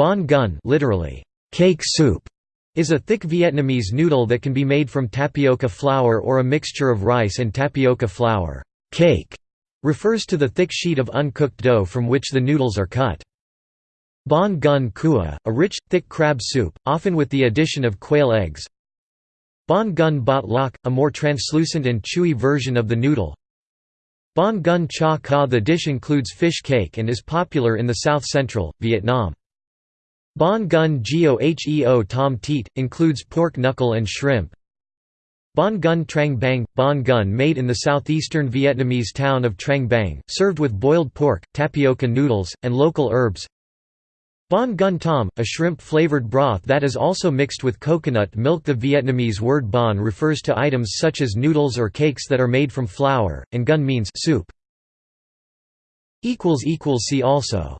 Banh canh literally, cake soup, is a thick Vietnamese noodle that can be made from tapioca flour or a mixture of rice and tapioca flour. Cake refers to the thick sheet of uncooked dough from which the noodles are cut. Banh canh cua, a rich, thick crab soup, often with the addition of quail eggs. Banh canh bot loc, a more translucent and chewy version of the noodle. Banh canh cha ca The dish includes fish cake and is popular in the south-central, Vietnam. Banh canh geo heo tom teet, includes pork knuckle and shrimp. Banh canh trang bang – Banh canh made in the southeastern Vietnamese town of Trang Bang, served with boiled pork, tapioca noodles, and local herbs. Banh canh tom, a shrimp-flavored broth that is also mixed with coconut milk The Vietnamese word banh refers to items such as noodles or cakes that are made from flour, and canh means soup. See also